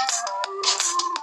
a a hah